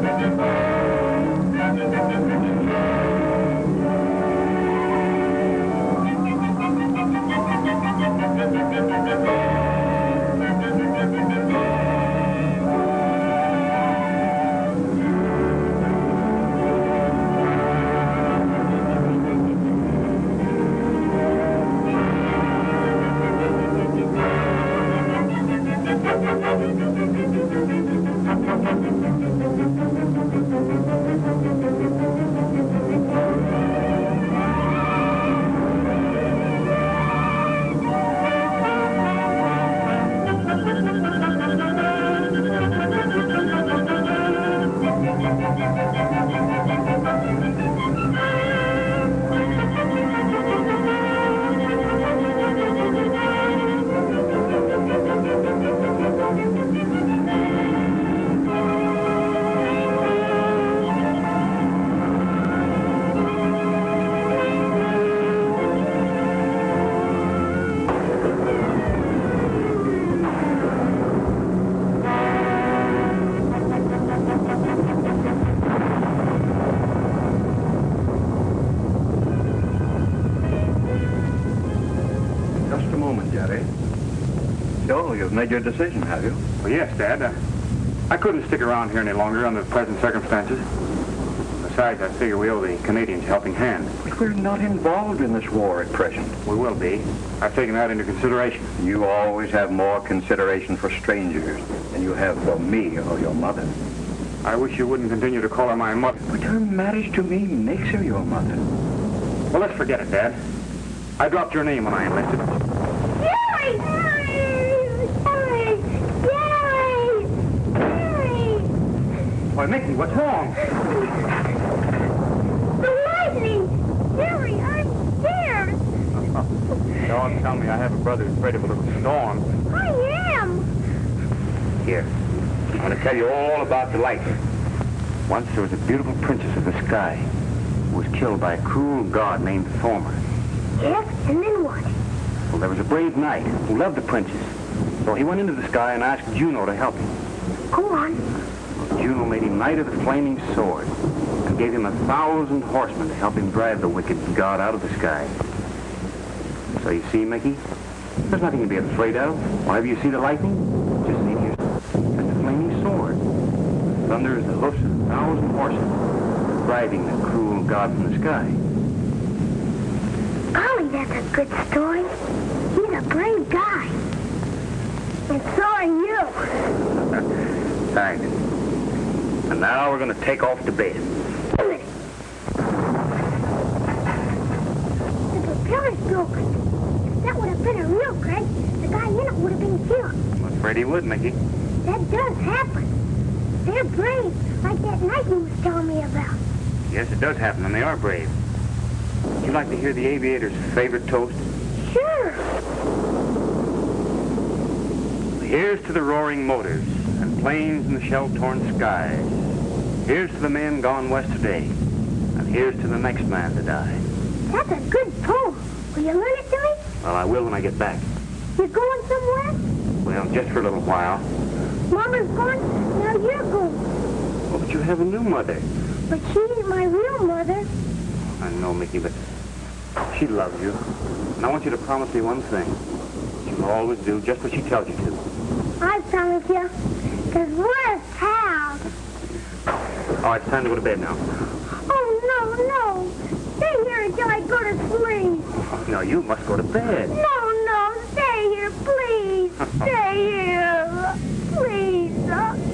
Just a made your decision, have you? Well, yes, Dad. Uh, I couldn't stick around here any longer under the present circumstances. Besides, I figure we owe the Canadians a helping hand. But we're not involved in this war at present. We will be. I've taken that into consideration. You always have more consideration for strangers than you have for me or your mother. I wish you wouldn't continue to call her my mother. But her marriage to me makes her your mother. Well, let's forget it, Dad. I dropped your name when I enlisted. Jerry! Jerry! Jerry! Jerry! Why, Mickey, what's wrong? The lightning! Jerry, I'm scared! Don't tell me I have a brother who's afraid of a little storm. I am! Here. I'm going to tell you all about the lightning. Once there was a beautiful princess of the sky who was killed by a cruel god named Thormer. Yes, and then what? Well, there was a brave knight who loved the princess. So he went into the sky and asked Juno to help him. Go on. Juno made him knight of the flaming sword and gave him a thousand horsemen to help him drive the wicked god out of the sky. So you see, Mickey, there's nothing to be afraid of. Whenever you see the lightning, just see yourself as the flaming sword. Thunder is the hoofs of a thousand horses driving the cruel god from the sky. Golly, that's a good story. He's a brave guy. And so are you. Thanks. And now we're going to take off to bed. The propeller's broken. If that would have been a real crash, the guy in it would have been killed. I'm afraid he would, Mickey. That does happen. They're brave, like that knight you was telling me about. Yes, it does happen, and they are brave. Would you like to hear the aviator's favorite toast? Sure. Here's to the roaring motors and planes in the shell-torn skies. Here's to the men gone west today, and here's to the next man to die. That's a good poem. Will you learn it to me? Well, I will when I get back. You're going somewhere? Well, just for a little while. Mama's gone, now you're going. Oh, but you have a new mother. But she ain't my real mother. I know, Mickey, but she loves you. And I want you to promise me one thing. You'll always do just what she tells you to. I promise you. Because we're pals. All right, it's time to go to bed now. Oh, no, no. Stay here until I go to sleep. No, you must go to bed. No, no, stay here, please. Stay here. Please.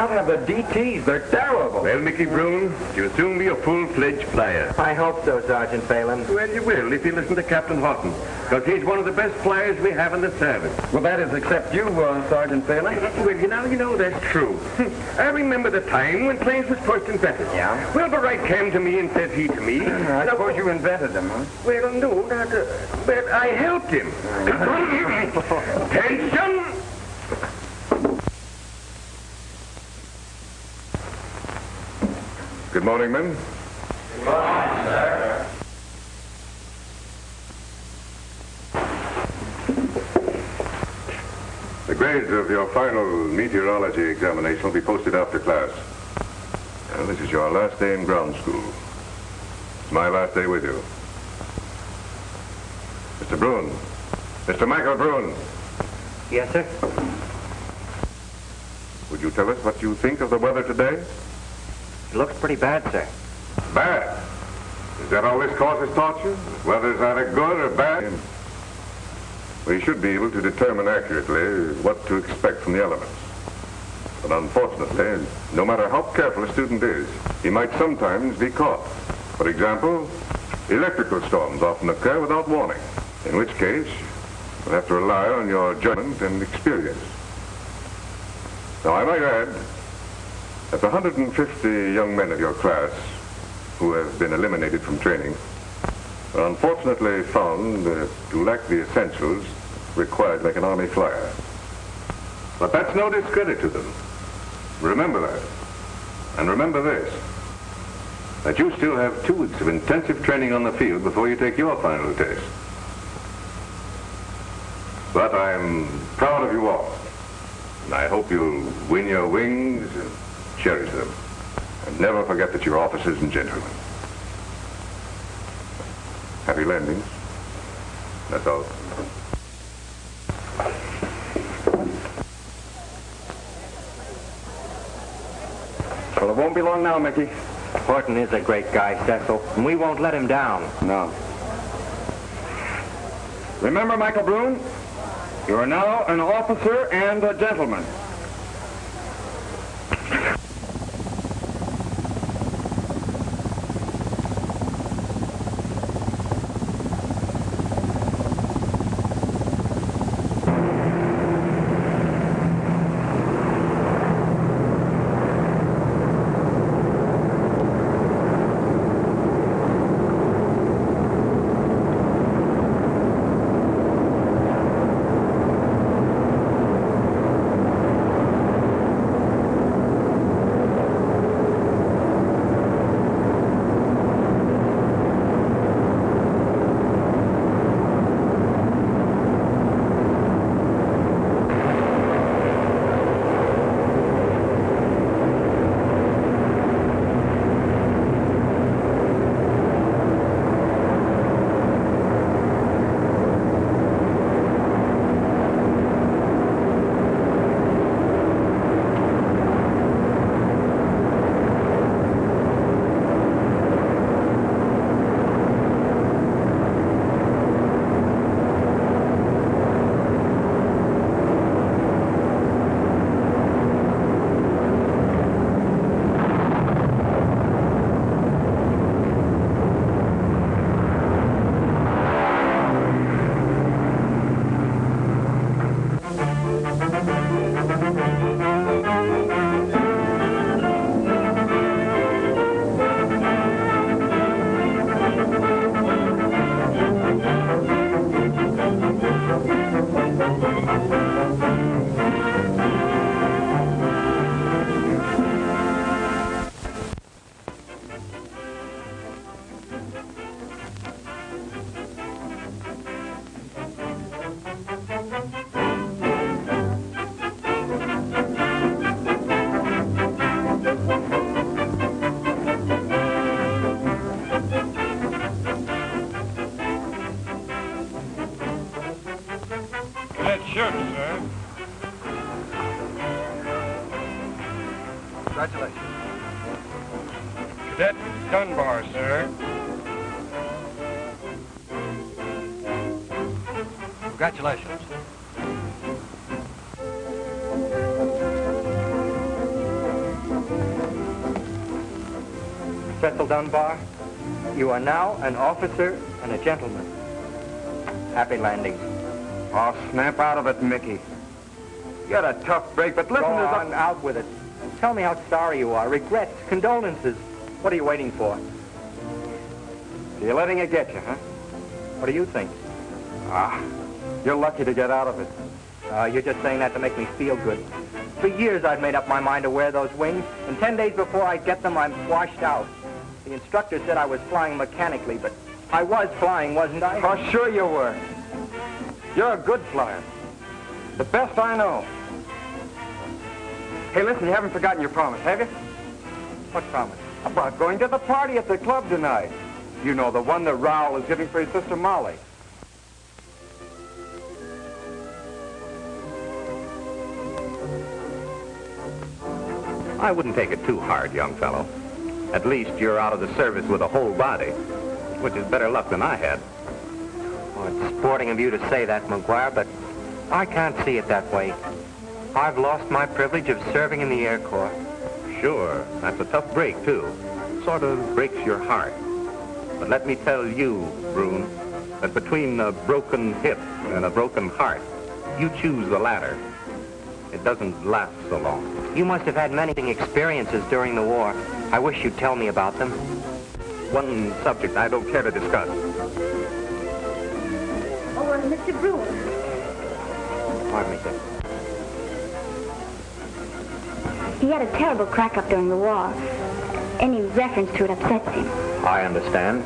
Out have the DTs. They're terrible. Well, Mickey Brune, you'll soon be a full-fledged flyer. I hope so, Sergeant Phelan. Well, you will if you listen to Captain Horton, because he's one of the best flyers we have in the service. Well, that is except you, uh, Sergeant Phelan. Well, you know, you know, that's true. I remember the time when planes was first invented. Yeah? Well, the Wright came to me and says he to me. I "Now, suppose you invented them, huh? Well, no, not, uh, but I helped him. Attention! Good morning, men. Good morning, sir. The grades of your final meteorology examination will be posted after class. Well, this is your last day in ground school. It's my last day with you. Mr. Brune. Mr. Michael Brune. Yes, sir. Would you tell us what you think of the weather today? It looks pretty bad, sir. Bad. Is that all this causes torture? Whether it's either good or bad? We should be able to determine accurately what to expect from the elements. But unfortunately, no matter how careful a student is, he might sometimes be caught. For example, electrical storms often occur without warning, in which case you'll have to rely on your judgment and experience. Now, I might add that the 150 young men of your class who have been eliminated from training are unfortunately found uh, to lack the essentials required make an Army flyer. But that's no discredit to them. Remember that. And remember this, that you still have two weeks of intensive training on the field before you take your final test. But I'm proud of you all. And I hope you'll win your wings cherish them. And never forget that you're officers and gentlemen. Happy landings. That's all. Well, it won't be long now, Mickey. Horton is a great guy, Cecil, and we won't let him down. No. Remember, Michael Brune, you are now an officer and a gentleman. Dunbar, you are now an officer and a gentleman. Happy landing. Oh, snap out of it, Mickey. You had a tough break, but listen, Go there's on, out with it. Tell me how sorry you are. Regrets, condolences. What are you waiting for? You're letting it get you, huh? What do you think? Ah, you're lucky to get out of it. Uh, you're just saying that to make me feel good. For years I've made up my mind to wear those wings, and ten days before I get them, I'm washed out. The instructor said I was flying mechanically, but I was flying, wasn't I? Oh, sure you were. You're a good flyer. The best I know. Hey, listen, you haven't forgotten your promise, have you? What promise? About going to the party at the club tonight. You know, the one that Raoul is giving for his sister Molly. I wouldn't take it too hard, young fellow. At least you're out of the service with a whole body, which is better luck than I had. Well, it's sporting of you to say that, McGuire, but I can't see it that way. I've lost my privilege of serving in the Air Corps. Sure, that's a tough break, too. Sort of breaks your heart. But let me tell you, Brune, that between a broken hip and a broken heart, you choose the latter. It doesn't last so long. You must have had many experiences during the war. I wish you'd tell me about them. One subject I don't care to discuss. Oh, uh, Mr. Brune. Pardon me, sir. He had a terrible crack up during the war. Any reference to it upsets him. I understand.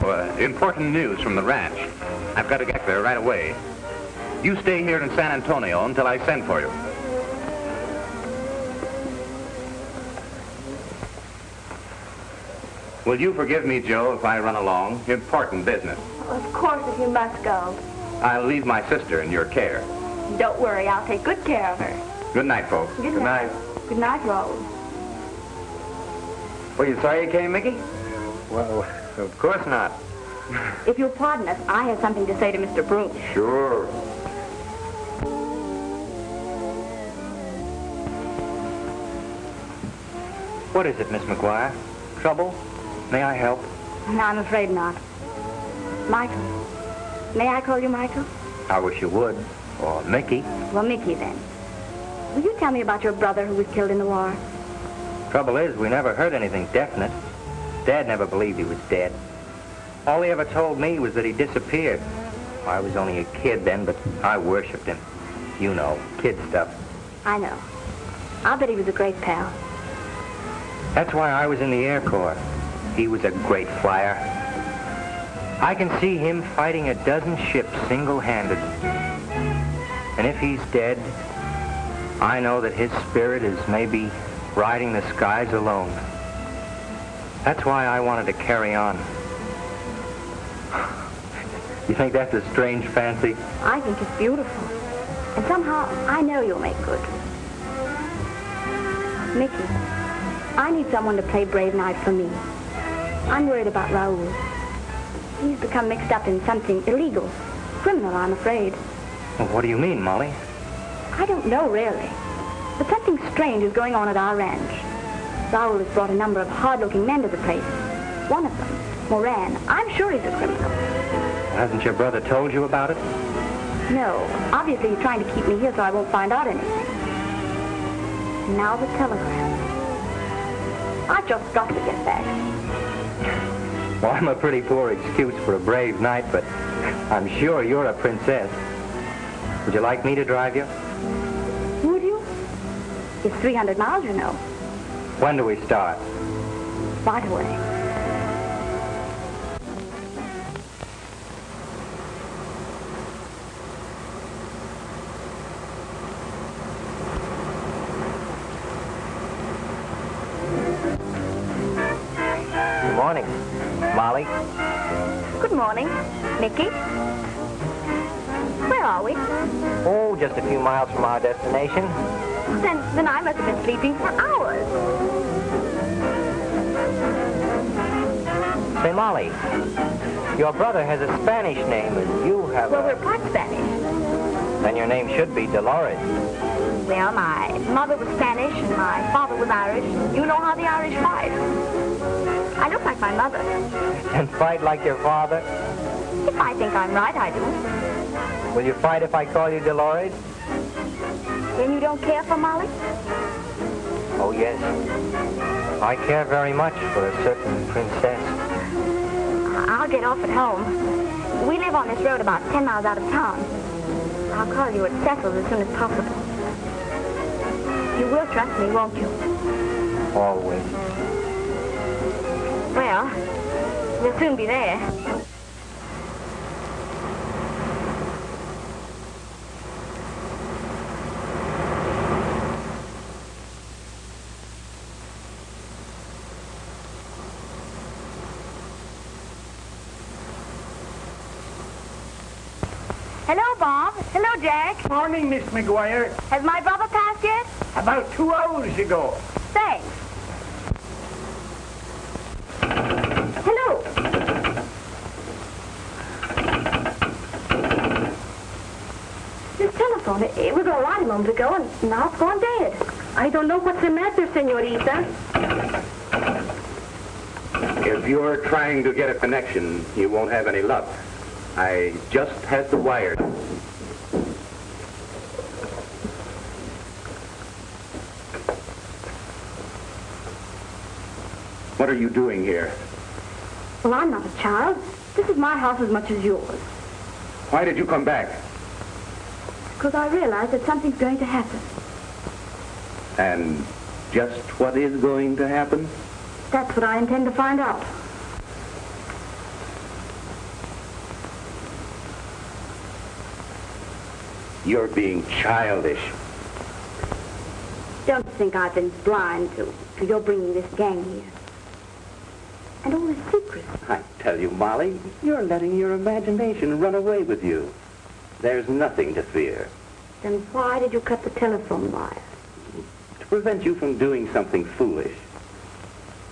Well, important news from the ranch. I've got to get there right away. You stay here in San Antonio until I send for you. Will you forgive me, Joe, if I run along? Important business. Of course, if you must go. I'll leave my sister in your care. Don't worry, I'll take good care of her. Good night, folks. Good, night. Good night, Raoul. Well, you sorry you came, Mickey? Well, of course not. If you'll pardon us, I have something to say to Mr. Brune. Sure. What is it, Miss McGuire? Trouble? May I help? No, I'm afraid not. Michael. May I call you Michael? I wish you would. Or Mickey. Well, Mickey, then. Will you tell me about your brother who was killed in the war? Trouble is, we never heard anything definite. Dad never believed he was dead. All he ever told me was that he disappeared. I was only a kid then, but I worshipped him. You know, kid stuff. I know. I'll bet he was a great pal. That's why I was in the Air Corps. He was a great flyer. I can see him fighting a dozen ships single-handed. And if he's dead, I know that his spirit is maybe riding the skies alone. That's why I wanted to carry on. You think that's a strange fancy? I think it's beautiful. And somehow, I know you'll make good. Mickey, I need someone to play Brave Knight for me. I'm worried about Raoul. He's become mixed up in something illegal. Criminal, I'm afraid. Well, what do you mean, Molly? I don't know, really. But something strange is going on at our ranch. Raoul has brought a number of hard-looking men to the place. One of them, Moran, I'm sure he's a criminal. Hasn't your brother told you about it? No, obviously he's trying to keep me here so I won't find out anything. Now the telegram. I've just got to get back. Well, I'm a pretty poor excuse for a brave knight, but I'm sure you're a princess. Would you like me to drive you? Would you? It's 300 miles, you know. When do we start? Right away. Miles from our destination. Then, then I must have been sleeping for hours. Say, Molly, your brother has a Spanish name, and you have Well, a... we're part Spanish. Then your name should be Dolores. Well, my mother was Spanish and my father was Irish. You know how the Irish fight. I look like my mother. And fight like your father? If I think I'm right, I do. Will you fight if I call you Dolores? Then you don't care for Molly? Oh, yes. I care very much for a certain princess. I'll get off at home. We live on this road about 10 miles out of town. I'll call you at Cecil's as soon as possible. You will trust me, won't you? Always. Well, we'll soon be there. Hello, Bob. Hello, Jack. Morning, Miss McGuire. Has my brother passed yet? About two hours ago. Thanks. Hello. This telephone, it, it was all right a moment ago, and now it's gone dead. I don't know what's the matter, senorita. If you're trying to get a connection, you won't have any luck. I just had the wire. What are you doing here? Well, I'm not a child. This is my house as much as yours. Why did you come back? Because I realize that something's going to happen. And just what is going to happen? That's what I intend to find out. You're being childish. Don't think I've been blind to, to your bringing this gang here. And all this secret. I tell you, Molly, you're letting your imagination run away with you. There's nothing to fear. Then why did you cut the telephone wire? To prevent you from doing something foolish.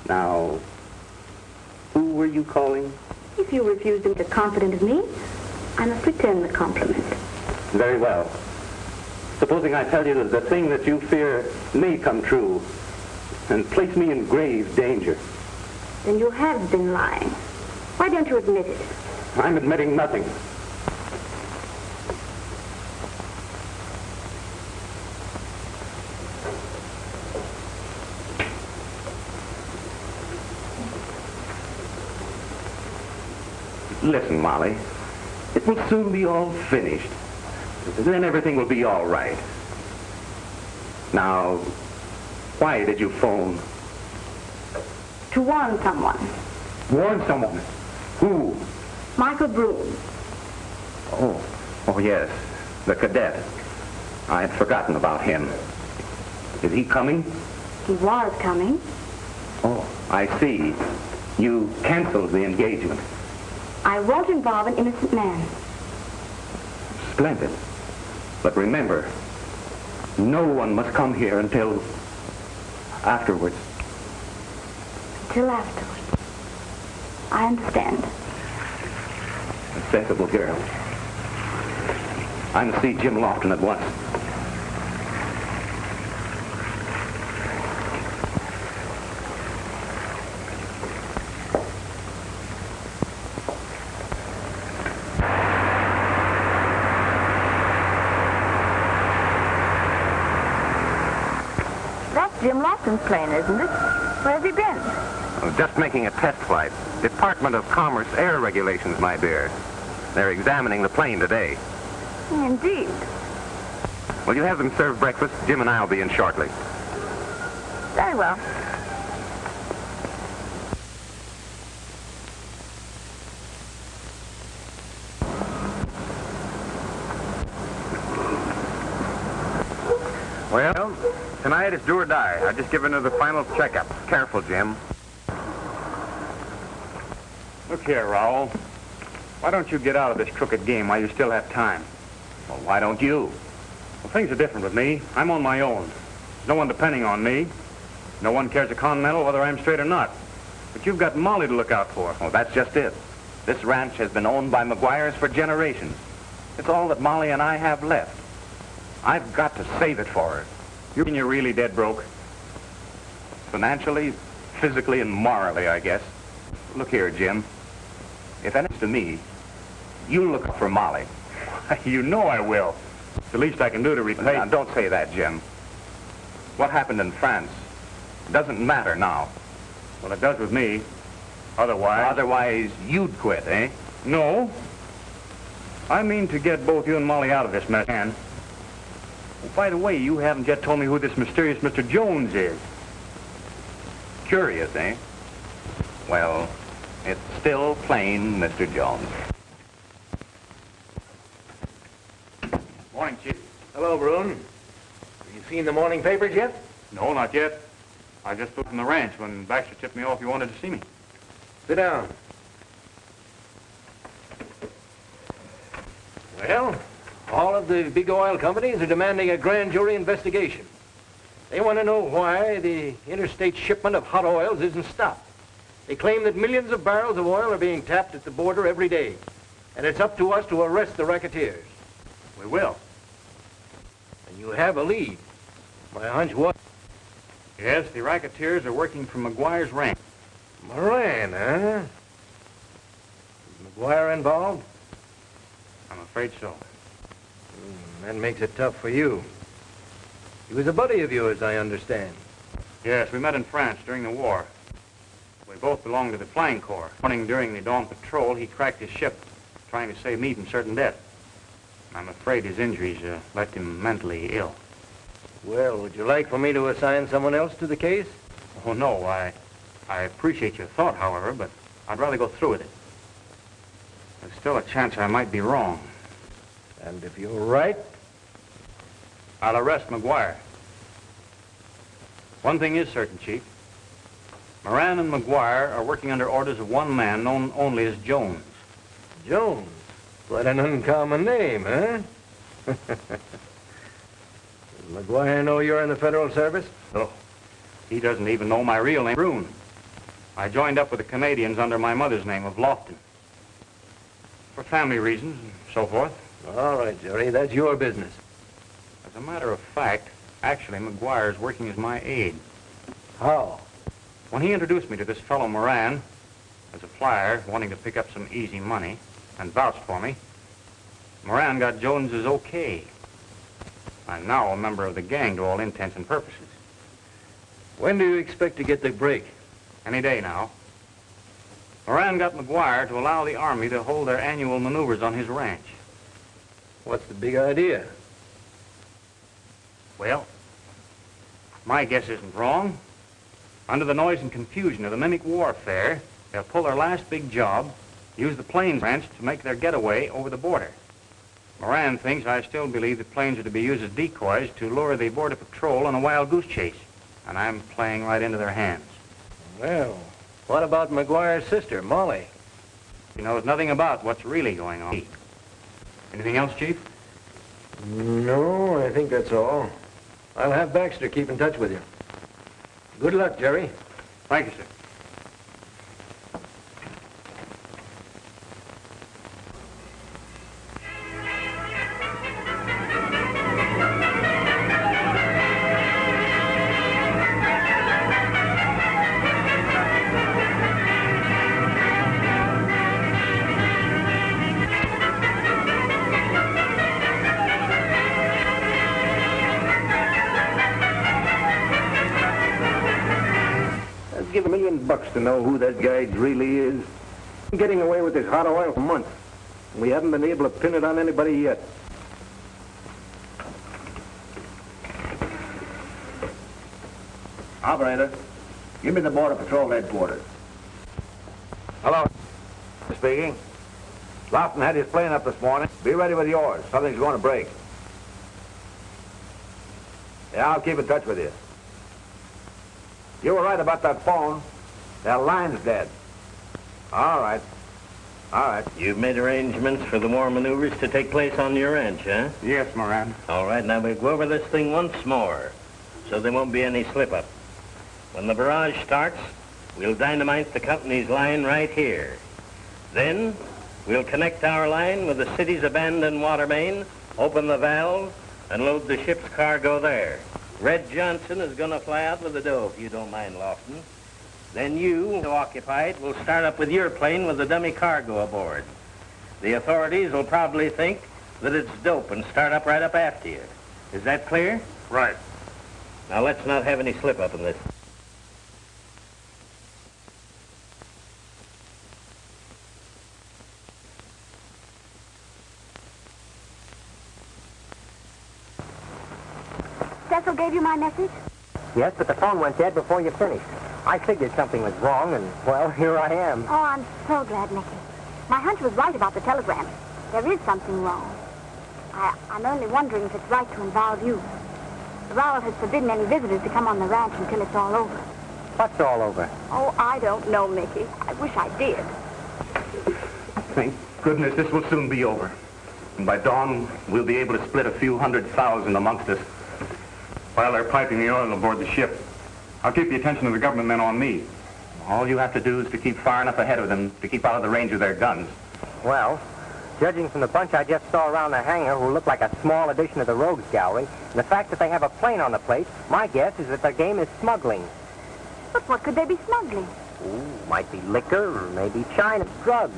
Now, who were you calling? If you refuse to be confident of me, I must return the compliment. Very well. Supposing I tell you that the thing that you fear may come true and place me in grave danger. Then you have been lying. Why don't you admit it? I'm admitting nothing. Listen, Molly. It will soon be all finished. Then everything will be all right. Now, why did you phone? To warn someone. Warn someone. Who? Michael Brune. Oh, oh yes, the cadet. I had forgotten about him. Is he coming? He was coming. Oh, I see. You canceled the engagement. I won't involve an innocent man. Splendid. But remember, no one must come here until afterwards. Till afterwards. I understand. A sensible girl. I'm to see Jim Lofton at once. That's Jim Lofton's plane, isn't it? Where's he been? Oh, Just making a test flight. Department of Commerce Air Regulations, my dear. They're examining the plane today. Indeed. Will you have them serve breakfast? Jim and I will be in shortly. Very well. Well, tonight it's do or die. I've just given her the final checkup. Careful, Jim. Look here, Raoul. Why don't you get out of this crooked game while you still have time? Well, why don't you? Well, things are different with me. I'm on my own. There's no one depending on me. No one cares a continental whether I'm straight or not. But you've got Molly to look out for. Oh, that's just it. This ranch has been owned by McGuire's for generations. It's all that Molly and I have left. I've got to save it for her. You mean you're really dead broke? Financially, physically, and morally, I guess. Look here, Jim. If anything's to me, you look up for Molly. you know I will. It's the least I can do to repay... Now, don't say that, Jim. What happened in France doesn't matter now. Well, it does with me. Otherwise... Otherwise, you'd quit, eh? No. I mean to get both you and Molly out of this mess. And, by the way, you haven't yet told me who this mysterious Mr. Jones is. Curious, eh? Well, it's still plain Mr. Jones. Morning, Chief. Hello, Brune. Have you seen the morning papers yet? No, not yet. I just flew from the ranch when Baxter tipped me off you wanted to see me. Sit down. Well, all of the big oil companies are demanding a grand jury investigation. They want to know why the interstate shipment of hot oils isn't stopped. They claim that millions of barrels of oil are being tapped at the border every day. And it's up to us to arrest the racketeers. We will. And you have a lead. My hunch was... Yes, the racketeers are working for McGuire's ranch. Moran, huh? Is McGuire involved? I'm afraid so. Hmm, that makes it tough for you. He was a buddy of yours, I understand. Yes, we met in France during the war. We both belonged to the Flying Corps. Running during the dawn patrol, he cracked his ship, trying to save me from certain death. I'm afraid his injuries uh, left him mentally ill. Well, would you like for me to assign someone else to the case? Oh, no, I, I appreciate your thought, however, but I'd rather go through with it. There's still a chance I might be wrong. And if you're right, I'll arrest McGuire. One thing is certain, Chief. Moran and McGuire are working under orders of one man known only as Jones. Jones. What an uncommon name, huh? Does McGuire know you're in the federal service? No. He doesn't even know my real name, Brune. I joined up with the Canadians under my mother's name of Lofton. For family reasons and so forth. All right, Jerry, that's your business. As a matter of fact, actually, McGuire's working as my aide. How? When he introduced me to this fellow Moran, as a flyer wanting to pick up some easy money, and vouched for me, Moran got Jones's okay. I'm now a member of the gang to all intents and purposes. When do you expect to get the break? Any day now. Moran got McGuire to allow the Army to hold their annual maneuvers on his ranch. What's the big idea? Well, my guess isn't wrong. Under the noise and confusion of the mimic warfare, they'll pull their last big job, use the planes ranch to make their getaway over the border. Moran thinks I still believe the planes are to be used as decoys to lure the border patrol on a wild goose chase, and I'm playing right into their hands. Well, what about McGuire's sister, Molly? He knows nothing about what's really going on. Anything else, Chief? No, I think that's all. I'll have Baxter keep in touch with you. Good luck, Jerry. Thank you, sir. Who that guy really is. Getting away with this hot oil for months. We haven't been able to pin it on anybody yet. Operator, give me the Border Patrol headquarters. Hello. Speaking. Lofton had his plane up this morning. Be ready with yours. Something's going to break. Yeah, I'll keep in touch with you. You were right about that phone. That line's dead. All right. All right. You've made arrangements for the war maneuvers to take place on your ranch, huh? Yes, Moran. All right, now we'll go over this thing once more, so there won't be any slip-up. When the barrage starts, we'll dynamite the company's line right here. Then, We'll connect our line with the city's abandoned water main, open the valve, and load the ship's cargo there. Red Johnson is going to fly out with the dough, if you don't mind, Lofton. Then you, to occupy it, will start up with your plane with the dummy cargo aboard. The authorities will probably think that it's dope and start up right up after you. Is that clear? Right. Now let's not have any slip up in this. Cecil gave you my message? Yes, but the phone went dead before you finished. I figured something was wrong, and, well, here I am. Oh, I'm so glad, Mickey. My hunch was right about the telegram. There is something wrong. I, I'm only wondering if it's right to involve you. Raoul has forbidden any visitors to come on the ranch until it's all over. What's all over? Oh, I don't know, Mickey. I wish I did. Thank goodness this will soon be over. And by dawn, we'll be able to split a few hundred thousand amongst us. While they're piping the oil aboard the ship, I'll keep the attention of the government men on me. All you have to do is to keep far enough ahead of them to keep out of the range of their guns. Well, judging from the bunch I just saw around the hangar who look like a small addition to the rogues gallery, and the fact that they have a plane on the place, my guess is that their game is smuggling. But what could they be smuggling? Ooh, might be liquor, or maybe China drugs.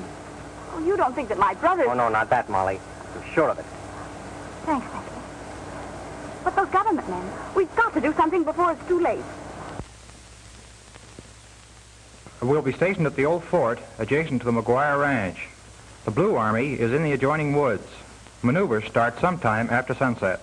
Oh, you don't think that my brother... Oh, no, not that, Molly. I'm sure of it. Thanks, Mickey. But those government men, we've got to do something before it's too late. We'll be stationed at the old fort adjacent to the McGuire Ranch. The Blue Army is in the adjoining woods. Maneuvers start sometime after sunset.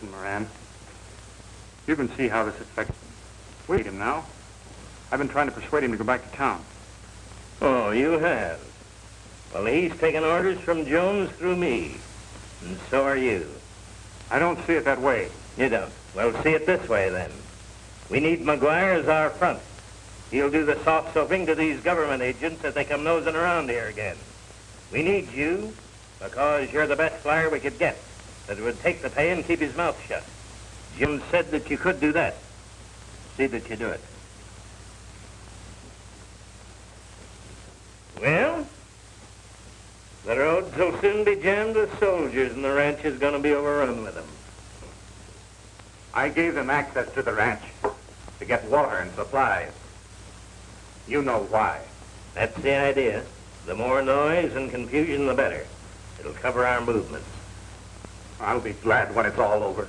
Listen, Moran. You can see how this affects... Him. Wait him now. I've been trying to persuade him to go back to town. Oh, you have? Well, he's taken orders from Jones through me. And so are you. I don't see it that way. You don't? Well, see it this way, then. We need McGuire as our front. He'll do the soft soaping to these government agents as they come nosing around here again. We need you because you're the best flyer we could get that would take the pay and keep his mouth shut. Jim said that you could do that. See that you do it. Well, the roads will soon be jammed with soldiers and the ranch is going to be overrun with them. I gave them access to the ranch to get water and supplies. You know why. That's the idea. The more noise and confusion, the better. It'll cover our movements. I'll be glad when it's all over.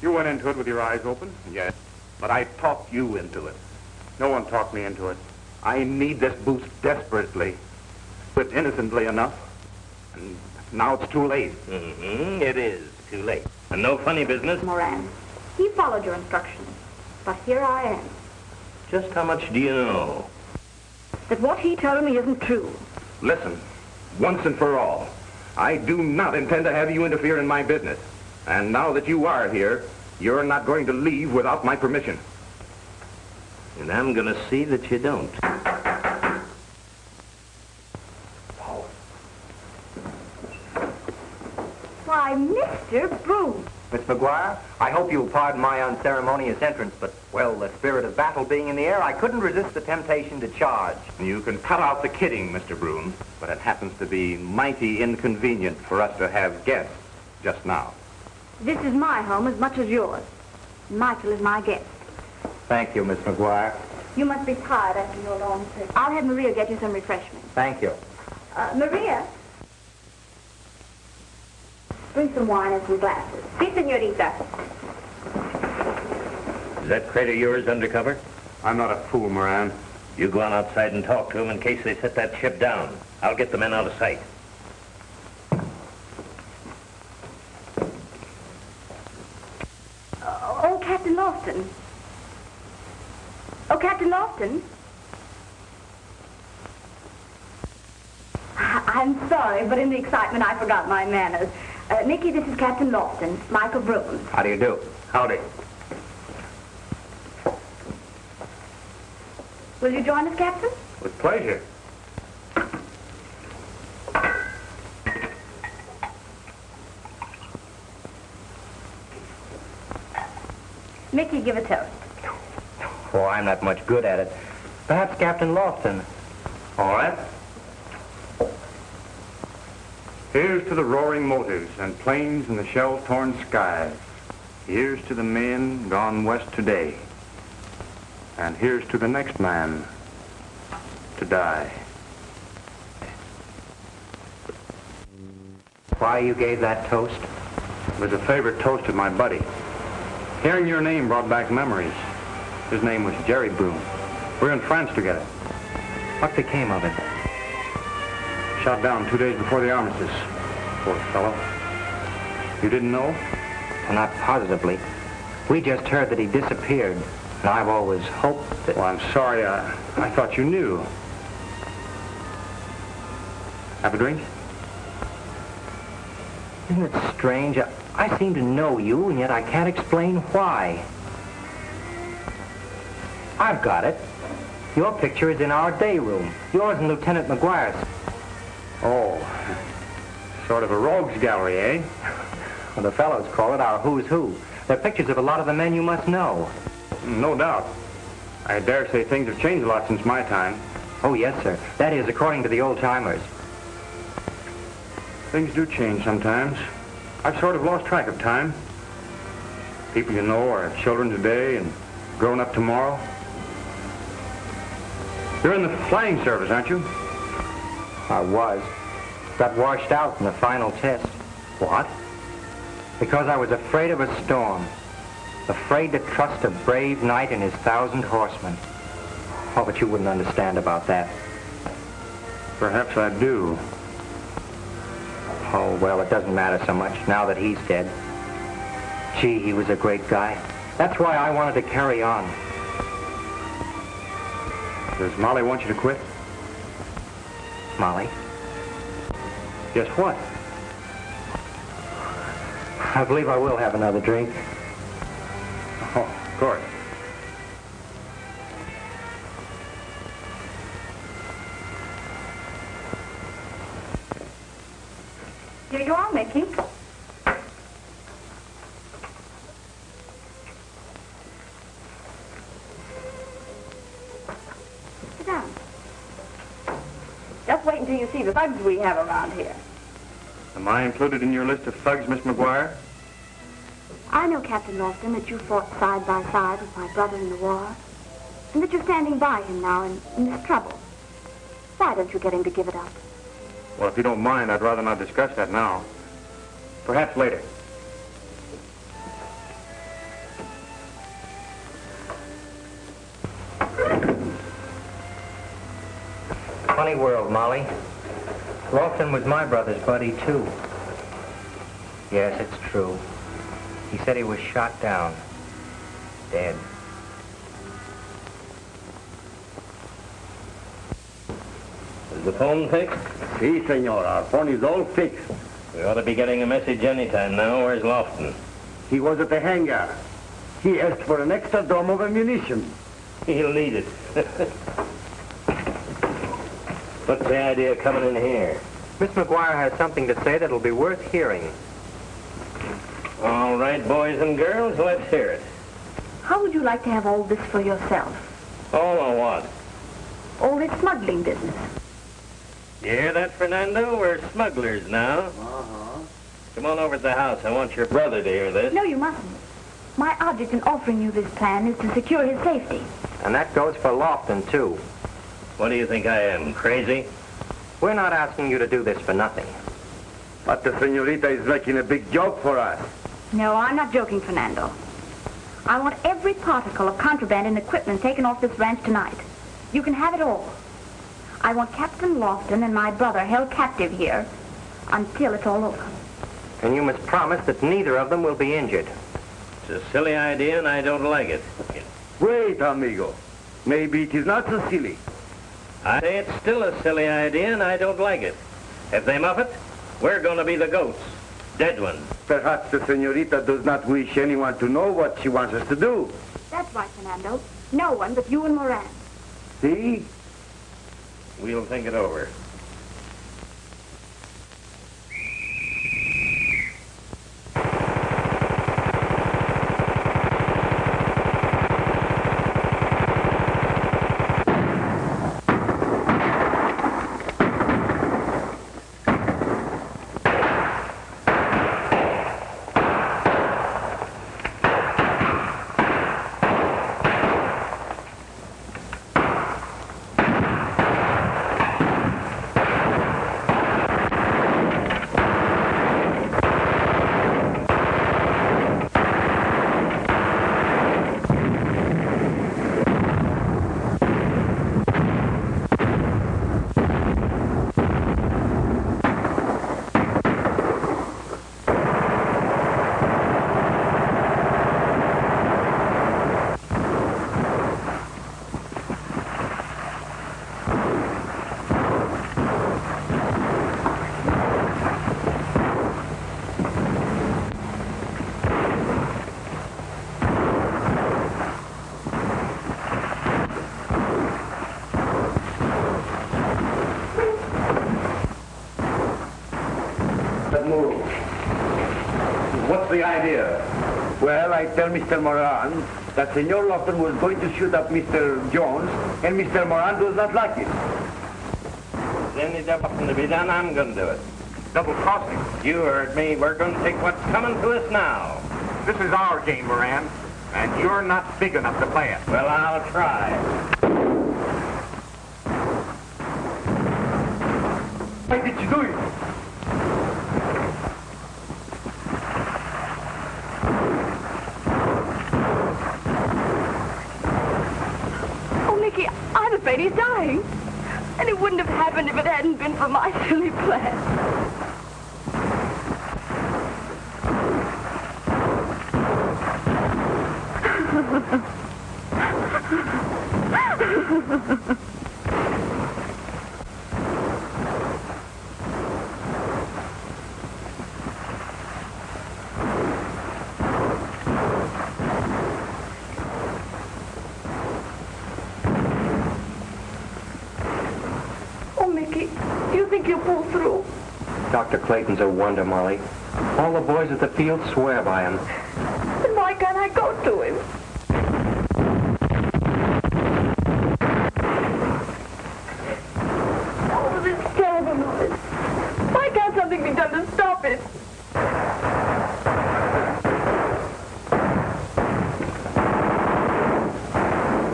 You went into it with your eyes open. Yes, but I talked you into it. No one talked me into it. I need this boost desperately, but innocently enough. And now it's too late. Mm-hmm. It is too late. And no funny business. Moran, he followed your instructions. But here I am. Just how much do you know? That what he told me isn't true. Listen, once and for all, I do not intend to have you interfere in my business. And now that you are here, you're not going to leave without my permission. And I'm going to see that you don't. Why, Mr. Brune. Miss McGuire, I hope you'll pardon my unceremonious entrance, but, well, the spirit of battle being in the air, I couldn't resist the temptation to charge. You can cut out the kidding, Mr. Brune, but it happens to be mighty inconvenient for us to have guests just now. This is my home as much as yours. Michael is my guest. Thank you, Miss McGuire. You must be tired after your long trip. I'll have Maria get you some refreshments. Thank you. Uh, Maria? Bring some wine and some glasses. Si, senorita. Is that crate of yours undercover? I'm not a fool, Moran. You go on outside and talk to them in case they set that ship down. I'll get the men out of sight. Uh, oh, Captain Lofton. Oh, Captain Lofton. I, I'm sorry, but in the excitement, I forgot my manners. Uh, Mickey, this is Captain Lofton, Michael Bruce. How do you do? Howdy. Will you join us, Captain? With pleasure. Mickey, give a toast. Oh, I'm not much good at it. Perhaps Captain Lofton. All right. Here's to the roaring motors and planes in the shell-torn skies. Here's to the men gone west today. And here's to the next man to die. Why you gave that toast? It was a favorite toast of my buddy. Hearing your name brought back memories. His name was Jerry Brune. We were in France together. What became of him? Shot down two days before the armistice. Poor fellow. You didn't know? Well, not positively. We just heard that he disappeared, and I've always hoped that... Well, I'm sorry. I, I thought you knew. Have a drink? Isn't it strange? I, I seem to know you, and yet I can't explain why. I've got it. Your picture is in our day room. Yours and Lieutenant McGuire's. Oh, sort of a rogues gallery, eh? Well, the fellows call it our who's who. They're pictures of a lot of the men you must know. No doubt. I dare say things have changed a lot since my time. Oh, yes, sir. That is, according to the old-timers. Things do change sometimes. I've sort of lost track of time. People you know are children today and grown up tomorrow. You're in the flying service, aren't you? I was. Got washed out in the final test. What? Because I was afraid of a storm. Afraid to trust a brave knight and his thousand horsemen. Oh, but you wouldn't understand about that. Perhaps I do. Well, it doesn't matter so much now that he's dead. Gee, he was a great guy. That's why I wanted to carry on. Does Molly want you to quit? Molly? Guess what? I believe I will have another drink. Oh, of course. Thugs we have around here. Am I included in your list of thugs, Miss McGuire? I know, Captain Lofton, that you fought side by side with my brother in the war, and that you're standing by him now in, in this trouble. Why don't you get him to give it up? Well, if you don't mind, I'd rather not discuss that now. Perhaps later. Funny world, Molly. Lofton was my brother's buddy, too. Yes, it's true. He said he was shot down. Dead. Is the phone fixed? Si, senor. Our phone is all fixed. We ought to be getting a message anytime now. Where's Lofton? He was at the hangar. He asked for an extra dome of ammunition. He'll need it. What's the idea of coming in here? Miss McGuire has something to say that'll be worth hearing. All right, boys and girls, let's hear it. How would you like to have all this for yourself? All or what? All this smuggling business. You hear that, Fernando? We're smugglers now. Uh-huh. Come on over to the house. I want your brother to hear this. No, you mustn't. My object in offering you this plan is to secure his safety. And that goes for Lofton, too. What do you think I am, crazy? We're not asking you to do this for nothing. But the senorita is making a big joke for us. No, I'm not joking, Fernando. I want every particle of contraband and equipment taken off this ranch tonight. You can have it all. I want Captain Lofton and my brother held captive here until it's all over. And you must promise that neither of them will be injured. It's a silly idea, and I don't like it. Wait, amigo. Maybe it is not so silly. I say it's still a silly idea, and I don't like it. If they muff it, we're going to be the goats. Dead ones. Perhaps the senorita does not wish anyone to know what she wants us to do. That's right, Fernando. No one but you and Moran. See? We'll think it over. move. What's the idea? Well, I tell Mr. Moran that Senor Lawton was going to shoot up Mr. Jones, and Mr. Moran does not like it. If there's any double to be done, I'm going to do it. Double crossing. You heard me. We're going to take what's coming to us now. This is our game, Moran, and you're not big enough to play it. Well, I'll try. Why did you do it? Oh, Mickey, I'm afraid he's dying. And it wouldn't have happened if it hadn't been for my silly plan. Oh, Mickey, do you think you'll pull through? Dr. Clayton's a wonder, Molly. All the boys at the field swear by him. Then why can't I go to him? Oh, this terrible noise. Why can't something be done to stop it?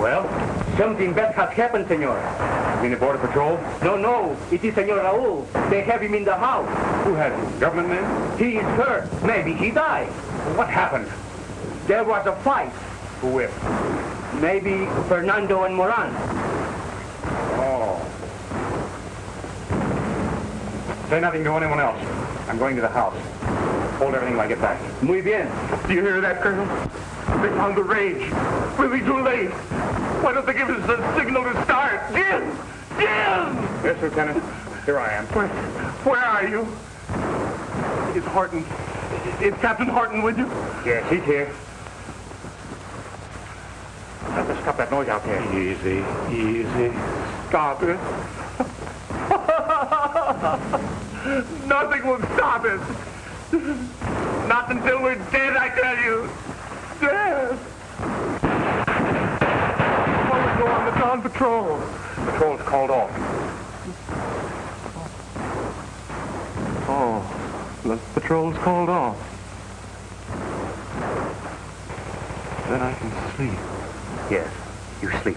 Well, something bad has happened, senor. Mean the Border Patrol? No, no, it is Senor Raoul. They have him in the house. Who has him? Government men? He is hurt. Maybe he died. What happened? There was a fight. Who with? Maybe Fernando and Moran. Oh. Say nothing to anyone else. I'm going to the house. Hold everything till I get back. Muy bien. Do you hear that, Colonel? They found the range. We'll be too late. Why don't they give us a signal to start? Jim! Jim! Yes, Lieutenant. Here I am. Where, where are you? Is Horton... Is Captain Horton with you? Yes, he's here. Have to stop that noise out there. Easy, easy. Stop it. Nothing will stop us. Not until we're dead, I tell you. Dead. While we go on the dawn patrol. Patrol's called off. Oh, the patrol's called off. Then I can sleep. Yes, you sleep.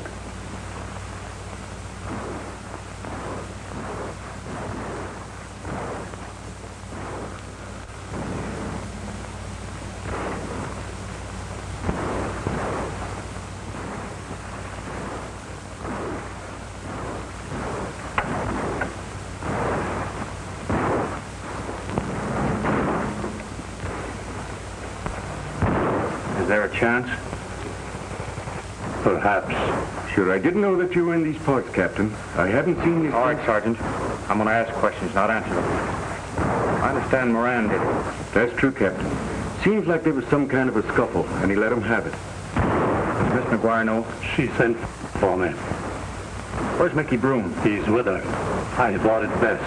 Is there a chance? Perhaps. Perhaps. Sure, I didn't know that you were in these parts, Captain. I hadn't seen you. All right, Sergeant. I'm going to ask questions, not answer them. I understand Moran did it. That's true, Captain. Seems like there was some kind of a scuffle, and he let him have it. Does Miss McGuire know? She sent for me. Where's Mickey Brune? He's with her. I thought it best.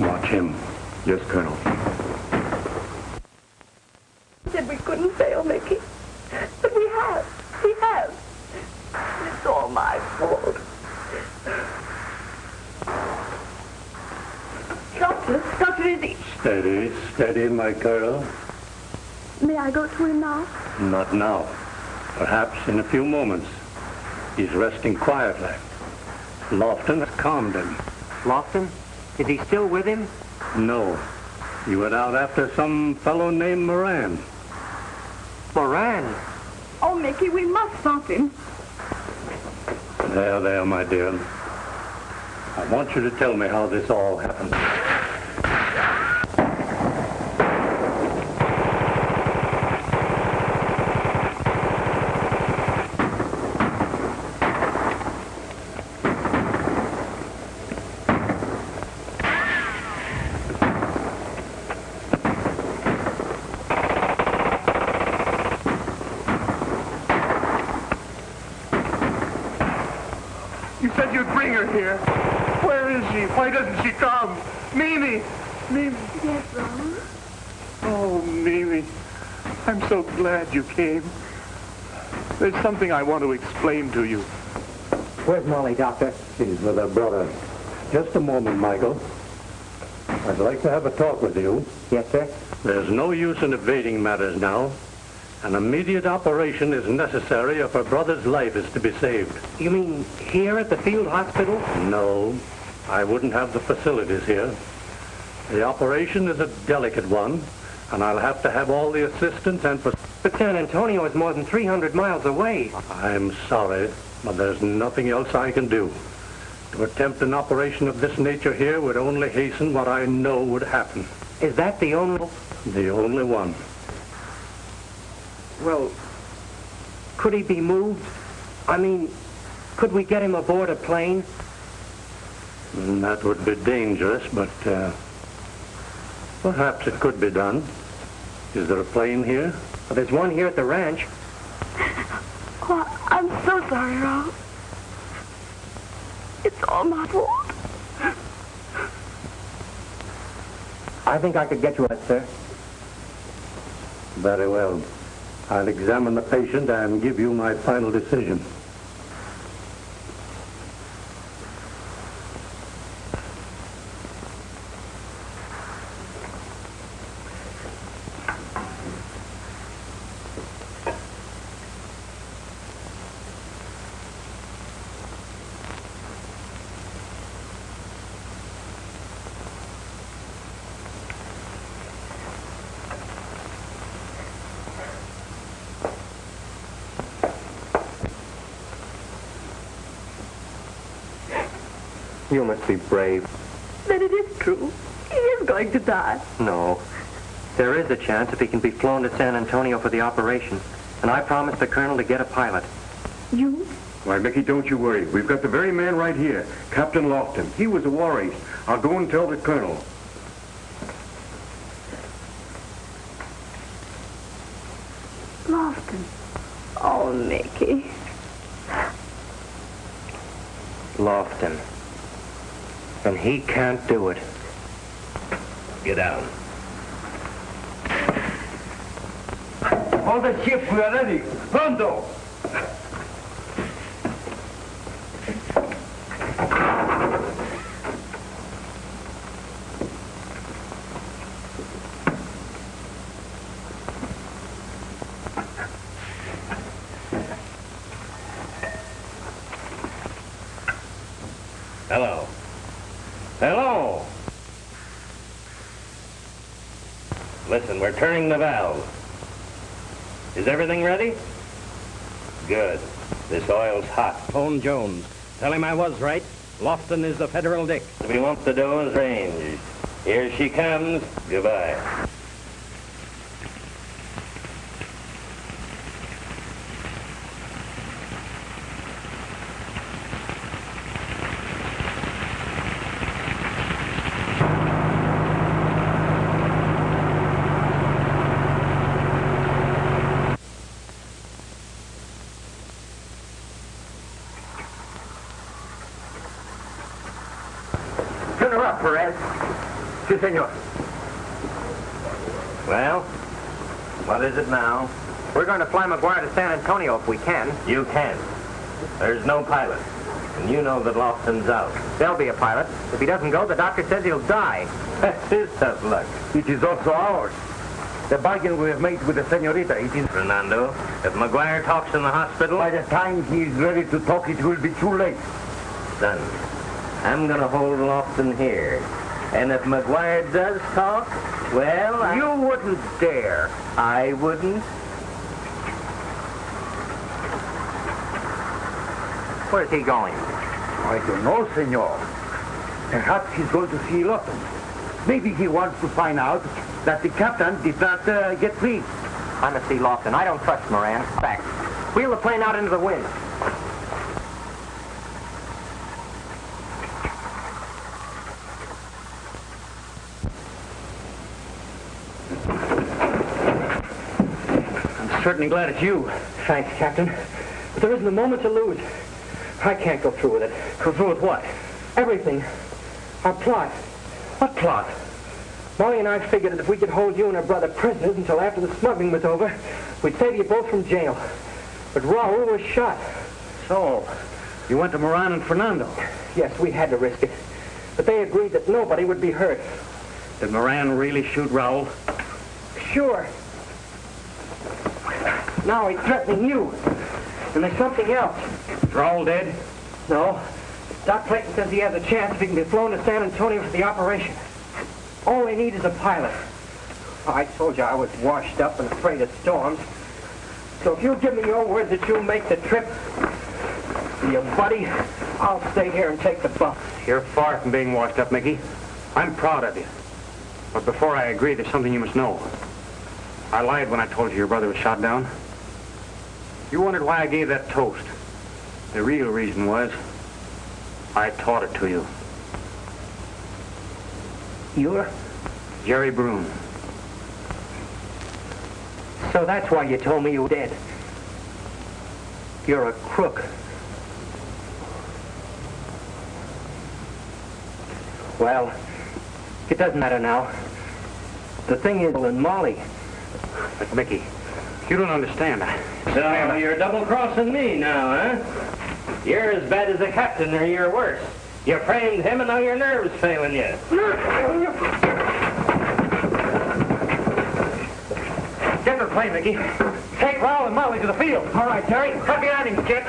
Watch him. Yes, Colonel. said we couldn't fail, Mickey. But we have. We have. It's all my fault. Doctor, Dr. Izzy, Steady, steady, my girl. may I go to him now? Not now. Perhaps in a few moments. He's resting quietly. Lofton has calmed him. Lofton? Is he still with him? No. He went out after some fellow named Moran. Moran? Oh, Mickey, we must stop him. There, there, my dear. I want you to tell me how this all happened. You said you'd bring her here. Where is she? Why doesn't she come? Mimi! Mimi! Yes, Ron? Oh, Mimi. I'm so glad you came. There's something I want to explain to you. Where's Molly, Doctor? She's with her brother. Just a moment, Michael. I'd like to have a talk with you. Yes, sir? There's no use in evading matters now. An immediate operation is necessary if her brother's life is to be saved. You mean here at the field hospital? No, I wouldn't have the facilities here. The operation is a delicate one, and I'll have to have all the assistance and... But San Antonio is more than 300 miles away. I'm sorry, but there's nothing else I can do. To attempt an operation of this nature here would only hasten what I know would happen. Is that the only... The only one. Well, could he be moved? I mean, could we get him aboard a plane? Mm, That would be dangerous, but uh, perhaps it could be done. Is there a plane here? Well, there's one here at the ranch. Oh, I'm so sorry, Ron. It's all my fault. I think I could get you a sir. Very well. I'll examine the patient and give you my final decision. You must be brave. Then it is true. He is going to die. No. There is a chance if he can be flown to San Antonio for the operation. And I promised the colonel to get a pilot. You? Why, Mickey, don't you worry. We've got the very man right here, Captain Lofton. He was a war ace. I'll go and tell the colonel. Lofton. Oh, Mickey. Lofton. And he can't do it. Get down. All the ships, we are ready. Pronto! Hello. Hello. Listen, we're turning the valve. Is everything ready? Good. This oil's hot. Phone Jones. Tell him I was right. Lofton is the federal dick. We want the doe as range. Here she comes. Goodbye. Perez. Si, senor. Well, what is it now? We're going to fly McGuire to San Antonio if we can. You can. There's no pilot. And you know that Lofton's out. There'll be a pilot. If he doesn't go, the doctor says he'll die. That's his tough luck. It is also ours. The bargain we have made with the senorita, it is... Fernando, if McGuire talks in the hospital... By the time he is ready to talk, it will be too late. Son, I'm going to hold Lofton here. And if McGuire does talk, well, I... You wouldn't dare. I wouldn't. Where's he going? I don't know, senor. Perhaps he's going to see Lawton. Maybe he wants to find out that the captain did not uh, get free. I'm at see Lofton. I don't trust Moran. Back. Wheel the plane out into the wind. I'm certainly glad it's you. Thanks, Captain. But there isn't a moment to lose. I can't go through with it. Go through with what? Everything. Our plot. What plot? Molly and I figured that if we could hold you and her brother prisoners until after the smuggling was over, we'd save you both from jail. But Raoul was shot. So, you went to Moran and Fernando. Yes, we had to risk it. But they agreed that nobody would be hurt. Did Moran really shoot Raoul? Sure. Now he's threatening you. And there's something else. They're all dead? No. Doc Clayton says he has a chance if he can be flown to San Antonio for the operation. All they need is a pilot. I told you I was washed up and afraid of storms. So if you'll give me your word that you'll make the trip, you buddy, I'll stay here and take the bump. You're far from being washed up, Mickey. I'm proud of you. But before I agree, there's something you must know. I lied when I told you your brother was shot down. You wondered why I gave that toast. The real reason was I taught it to you. You're? Jerry Brune. So that's why you told me you were dead. You're a crook. Well, it doesn't matter now. The thing is, and Molly. But Mickey, you don't understand. So you're double-crossing me now, huh? You're as bad as the captain, or you're worse. You framed him, and now your nerves failing you. Get the plane, Mickey. Take Raoul and Molly to the field. All right, Terry. Cut behind him, Kit.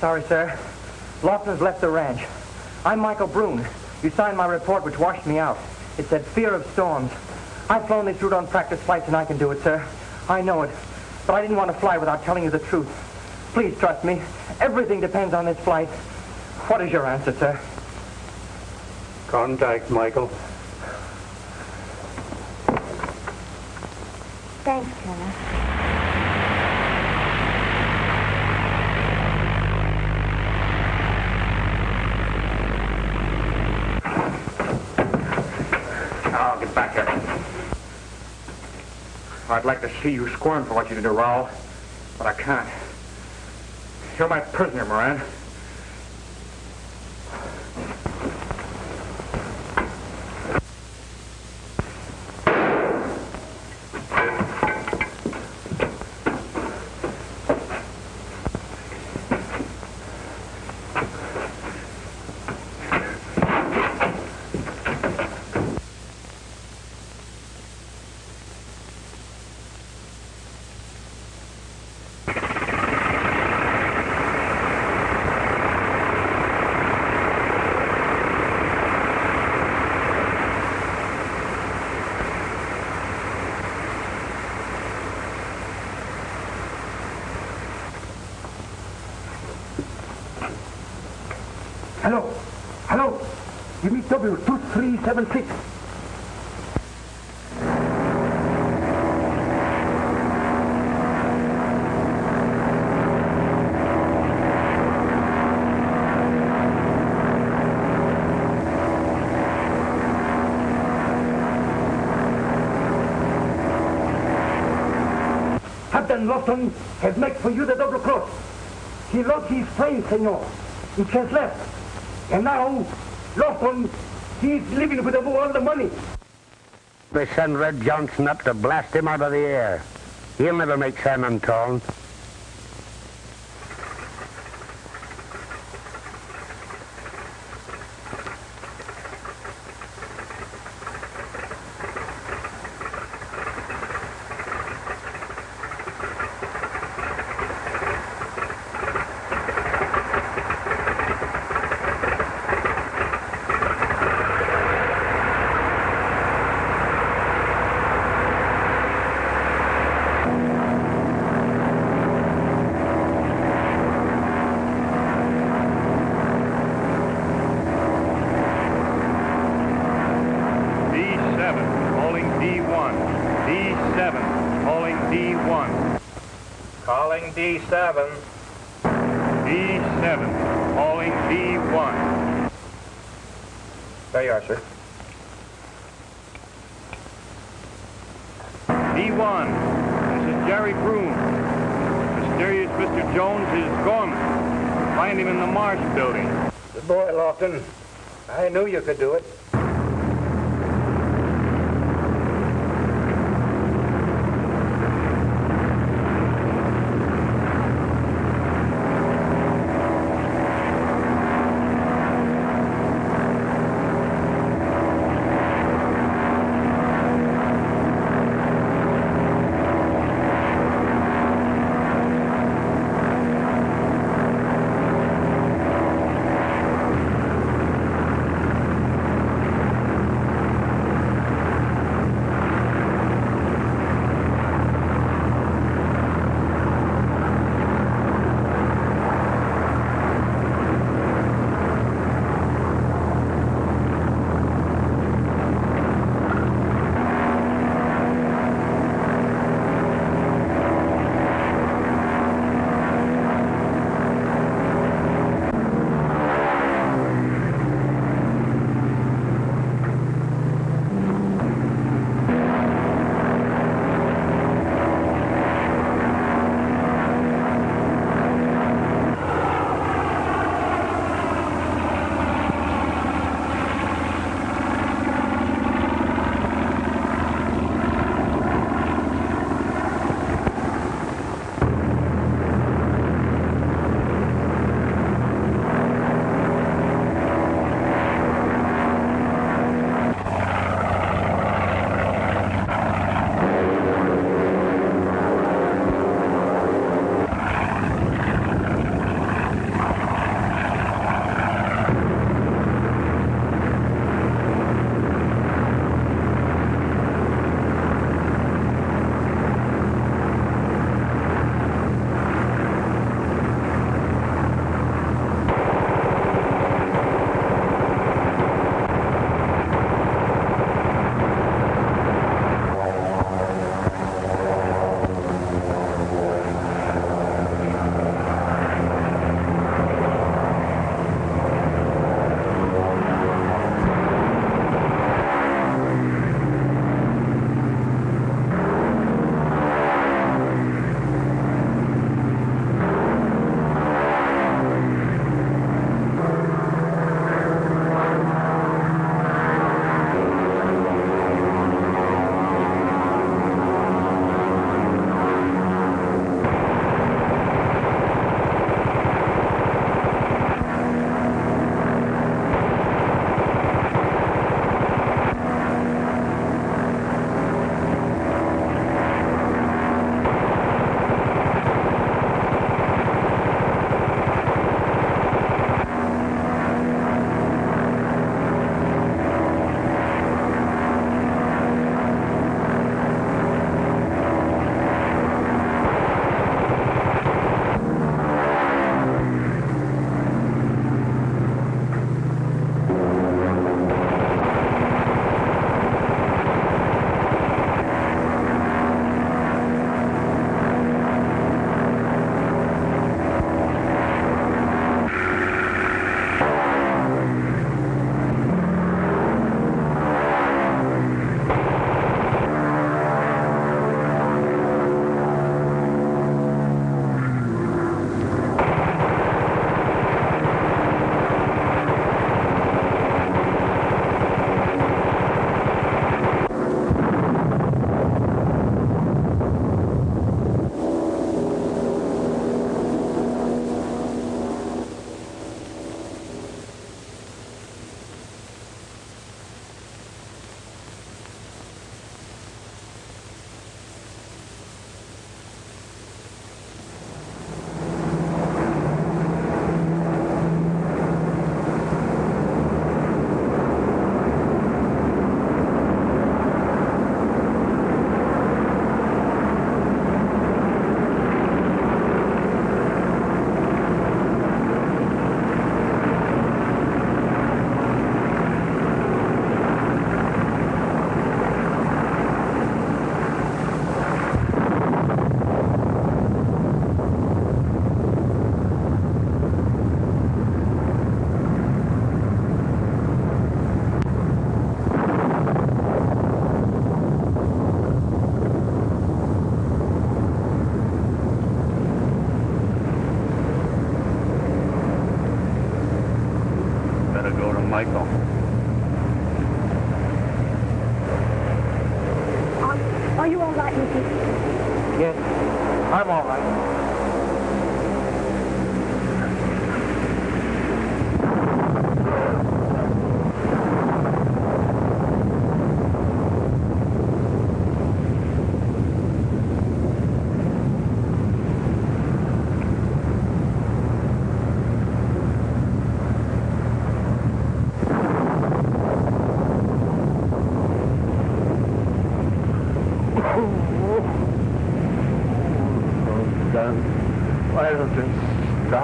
Sorry, sir. Lawson's left the ranch. I'm Michael Brune. You signed my report, which washed me out. It said fear of storms. I've flown this route on practice flights, and I can do it, sir. I know it. But I didn't want to fly without telling you the truth. Please trust me. Everything depends on this flight. What is your answer, sir? Contact, Michael. Thanks, Colonel. I'll get back here. I'd like to see you squirm for what you did to Raoul, but I can't. You're my prisoner, Moran. 2376. Captain Lofton has made for you the double cross. He lost his friend, senor. He has left. And now, Lofton, he's living with all the money. They send Red Johnson up to blast him out of the air. He'll never make San Antone. D7, calling D1. D7, calling D1. Calling D7. D7, calling D1. There you are, sir. D1, this is Jerry Brune. Mysterious Mr. Jones is gone. Find him in the Marsh building. Good boy, Lofton. I knew you could do it.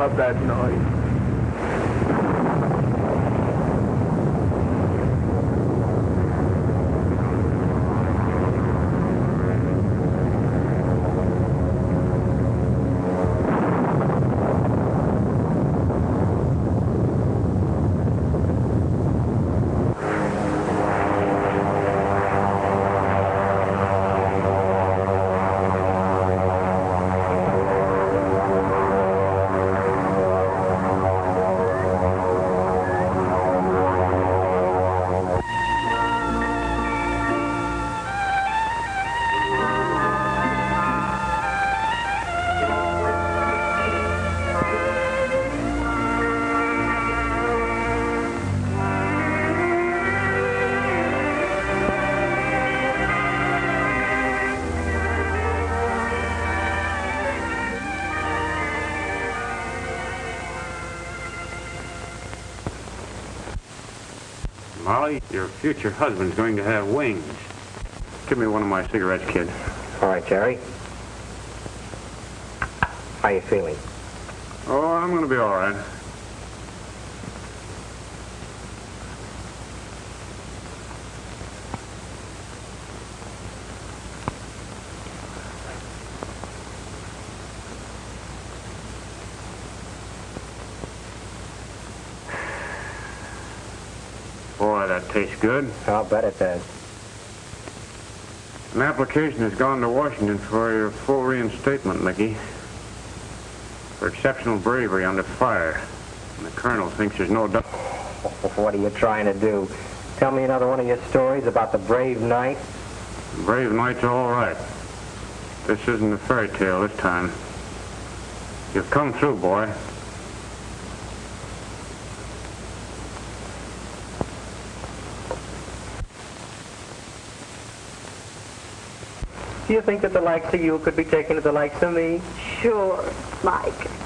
You that Molly, your future husband's going to have wings. Give me one of my cigarettes, kid. All right, Jerry. How you feeling? Oh, I'm going to be all right. Boy, that tastes good. I'll bet it does. An application has gone to Washington for your full reinstatement, Mickey. For exceptional bravery under fire. And the colonel thinks there's no doubt. What are you trying to do? Tell me another one of your stories about the brave knight? Brave knight's all right. This isn't a fairy tale this time. You've come through, boy. Do you think that the likes of you could be taken to the likes of me? Sure, Mike.